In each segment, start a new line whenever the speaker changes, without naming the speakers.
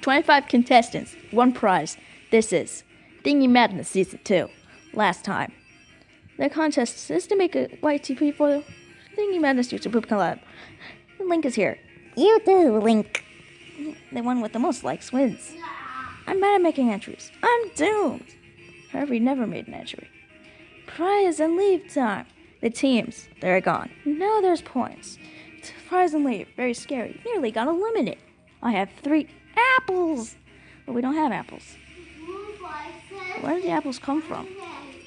25 contestants, one prize. This is Thingy Madness Season 2. Last time. The contest is to make a YTP for Thingy Madness YouTube Poop Collab. The link is here.
You do, Link.
The one with the most likes wins. I'm bad at making entries. I'm doomed. Harvey never made an entry. Prize and leave time. The teams, they're gone. Now there's points. Prize and leave, very scary. Nearly got eliminated. I have three apples. But we don't have apples. Where did the apples come from?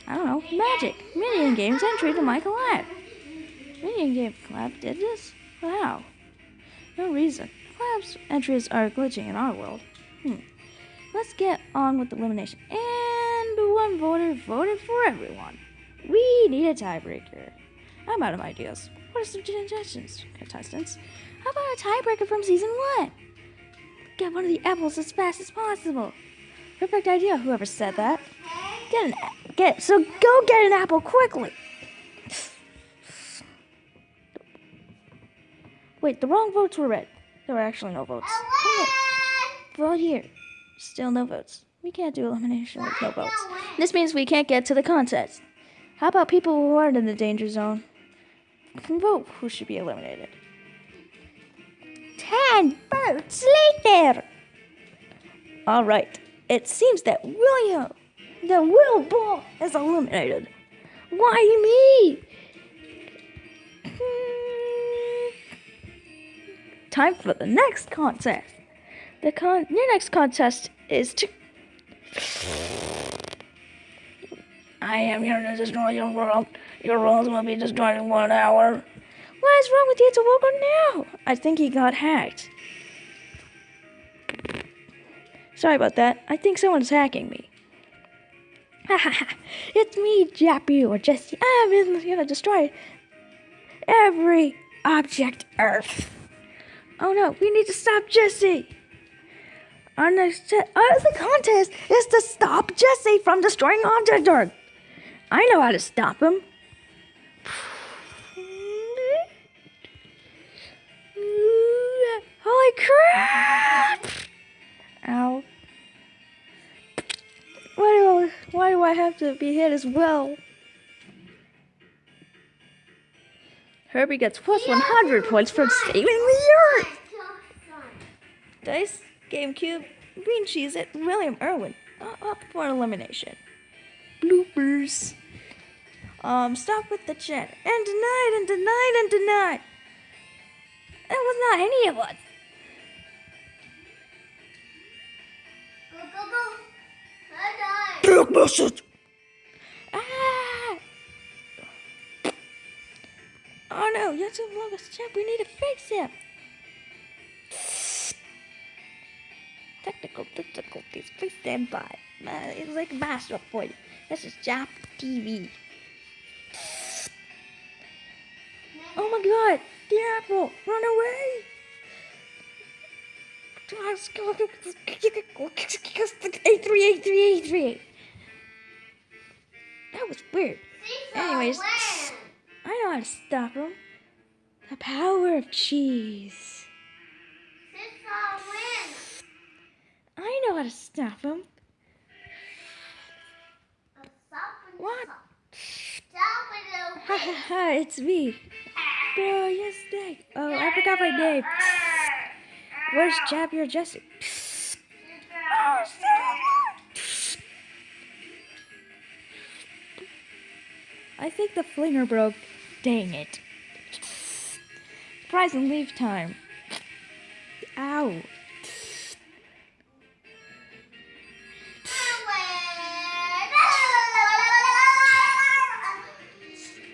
I don't know. Magic. Minion Games entry to my collab. Minion Game collab did this? Wow. No reason. Collab's entries are glitching in our world. Hmm. Let's get on with the elimination. And one voter voted for everyone. We need a tiebreaker. I'm out of ideas. What are some suggestions, contestants? How about a tiebreaker from season one? Get one of the apples as fast as possible. Perfect idea, whoever said that. Get an get so go get an apple quickly. Wait, the wrong votes were read. There were actually no votes. Vote here. Still no votes. We can't do elimination with no votes. This means we can't get to the contest. How about people who aren't in the danger zone? Can vote who should be eliminated.
Ten votes later.
All right. It seems that William, the Will Ball, is eliminated. Why me? Hmm. Time for the next contest. The con your next contest is to I am here to destroy your world. Your world will be destroyed in one hour. What is wrong with you to Wogo now? I think he got hacked. Sorry about that. I think someone's hacking me. Ha ha ha! it's me, Jappy or Jesse. I'm gonna destroy every object Earth. Oh no, we need to stop Jesse. Our next uh, the contest is to stop Jesse from destroying object Earth. I know how to stop him. Holy crap! I have to be hit as well? Herbie gets plus 100 points for saving the earth! Dice, GameCube, Green Cheez-It, William Irwin, uh, up for elimination. Bloopers. Um, stop with the chat. And denied, and denied, and denied. That was not any of us. Ah! Oh no, YouTube logos chat. We need to fix him. Technical difficulties. Please stand by. Uh, it's like a master you. This is Jap TV. Oh my god! The apple! Run away! Eight three eight three eight three. That was weird. Anyways, I know how to stop him. The power of cheese. I know how to stop him. What? Ha ha ha, it's me. Bro, yes, Dad. Oh, I forgot my name. Where's Jabby or Jesse? I think the flinger broke. Dang it. Prize and leave time. Ow.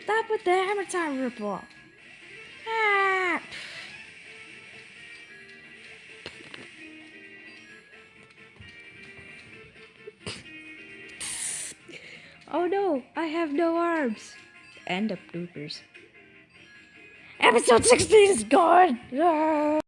Stop with the hammer time ripple. Oh no, I have no arms. End of bloopers. Episode 16 is gone. Ah.